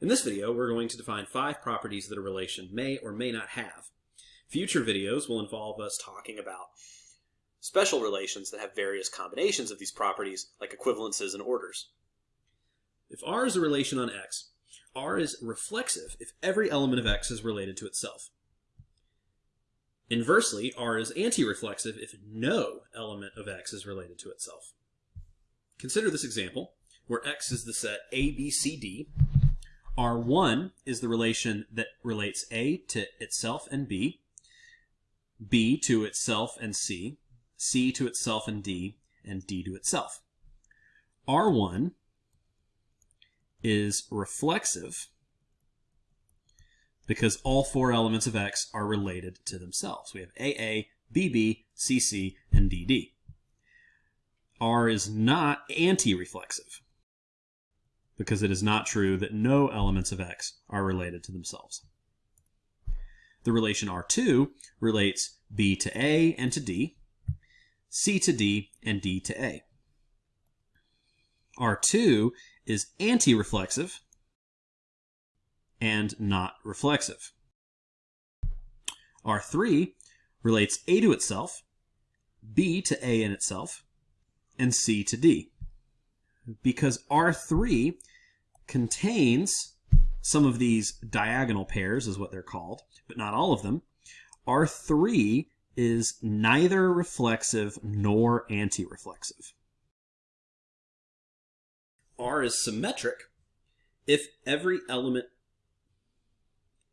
In this video, we're going to define five properties that a relation may or may not have. Future videos will involve us talking about special relations that have various combinations of these properties, like equivalences and orders. If R is a relation on X, R is reflexive if every element of X is related to itself. Inversely, R is anti-reflexive if no element of X is related to itself. Consider this example, where X is the set A, B, C, D. R1 is the relation that relates A to itself and B, B to itself and C, C to itself and D, and D to itself. R1 is reflexive because all four elements of X are related to themselves. We have AA, BB, CC, and DD. R is not anti-reflexive because it is not true that no elements of X are related to themselves. The relation R2 relates B to A and to D, C to D, and D to A. R2 is anti-reflexive and not reflexive. R3 relates A to itself, B to A in itself, and C to D. Because R3 contains some of these diagonal pairs is what they're called, but not all of them. R3 is neither reflexive nor anti-reflexive. R is symmetric if every element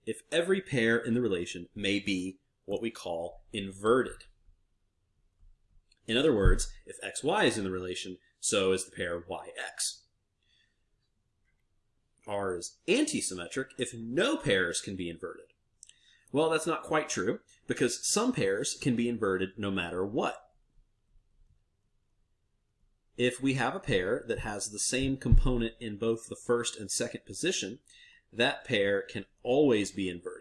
if every pair in the relation may be what we call inverted. In other words, if xy is in the relation, so is the pair yx. R is antisymmetric if no pairs can be inverted. Well, that's not quite true, because some pairs can be inverted no matter what. If we have a pair that has the same component in both the first and second position, that pair can always be inverted.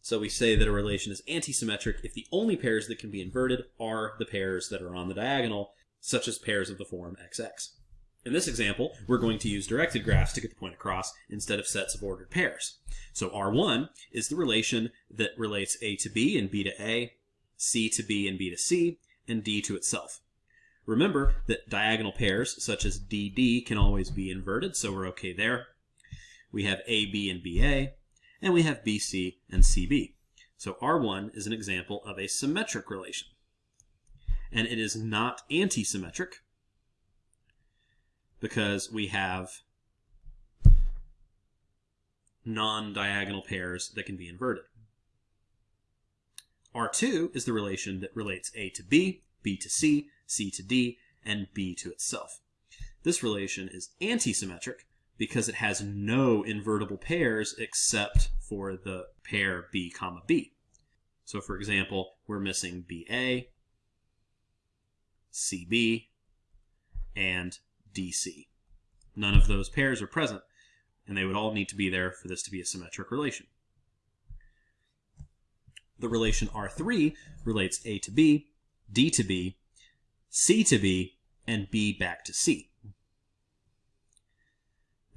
So we say that a relation is antisymmetric if the only pairs that can be inverted are the pairs that are on the diagonal, such as pairs of the form XX. In this example, we're going to use directed graphs to get the point across instead of sets of ordered pairs. So R1 is the relation that relates A to B and B to A, C to B and B to C, and D to itself. Remember that diagonal pairs such as DD can always be inverted, so we're okay there we have AB and BA, and we have BC and CB. So R1 is an example of a symmetric relation. And it is not anti-symmetric because we have non-diagonal pairs that can be inverted. R2 is the relation that relates A to B, B to C, C to D, and B to itself. This relation is anti-symmetric because it has no invertible pairs except for the pair B comma B. So for example, we're missing BA, CB, and DC. None of those pairs are present, and they would all need to be there for this to be a symmetric relation. The relation R3 relates A to B, D to B, C to B, and B back to C.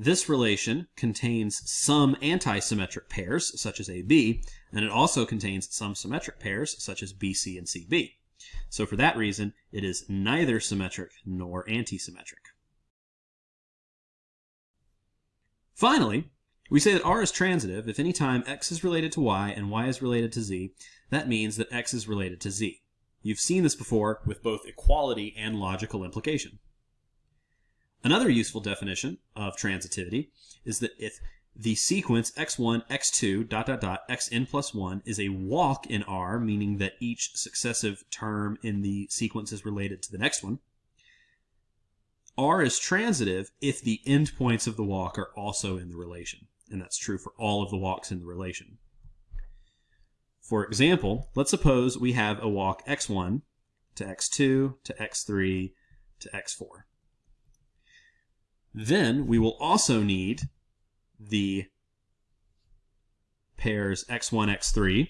This relation contains some antisymmetric pairs, such as AB, and it also contains some symmetric pairs, such as BC and CB. So for that reason, it is neither symmetric nor antisymmetric. Finally, we say that R is transitive if any time x is related to y and y is related to z, that means that x is related to z. You've seen this before with both equality and logical implication. Another useful definition of transitivity is that if the sequence x1, x2, dot, dot, dot, xn plus 1 is a walk in R, meaning that each successive term in the sequence is related to the next one, R is transitive if the endpoints of the walk are also in the relation. And that's true for all of the walks in the relation. For example, let's suppose we have a walk x1 to x2 to x3 to x4. Then we will also need the pairs x1, x3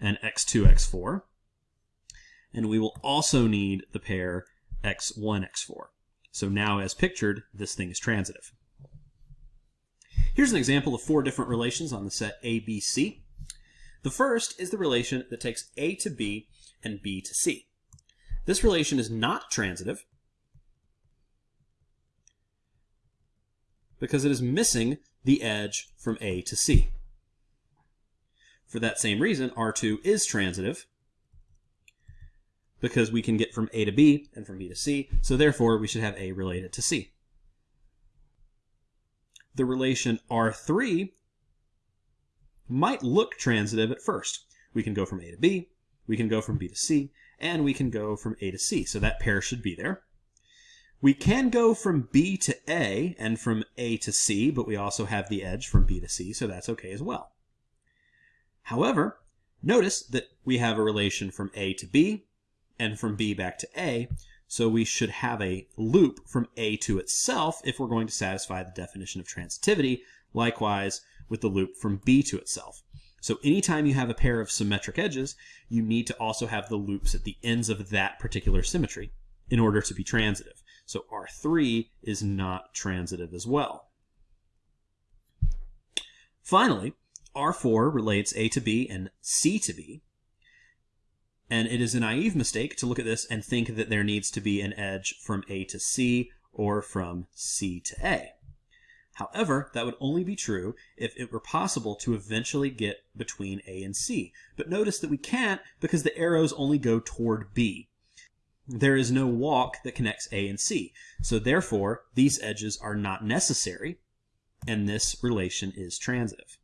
and x2, x4. And we will also need the pair x1, x4. So now as pictured, this thing is transitive. Here's an example of four different relations on the set ABC. The first is the relation that takes A to B and B to C. This relation is not transitive because it is missing the edge from A to C. For that same reason, R2 is transitive because we can get from A to B and from B to C, so therefore we should have A related to C the relation R3 might look transitive at first. We can go from A to B, we can go from B to C, and we can go from A to C. So that pair should be there. We can go from B to A and from A to C, but we also have the edge from B to C, so that's okay as well. However, notice that we have a relation from A to B and from B back to A, so we should have a loop from A to itself if we're going to satisfy the definition of transitivity. Likewise with the loop from B to itself. So anytime you have a pair of symmetric edges, you need to also have the loops at the ends of that particular symmetry in order to be transitive. So R3 is not transitive as well. Finally, R4 relates A to B and C to B. And it is a naive mistake to look at this and think that there needs to be an edge from A to C or from C to A. However, that would only be true if it were possible to eventually get between A and C. But notice that we can't because the arrows only go toward B. There is no walk that connects A and C. So therefore, these edges are not necessary, and this relation is transitive.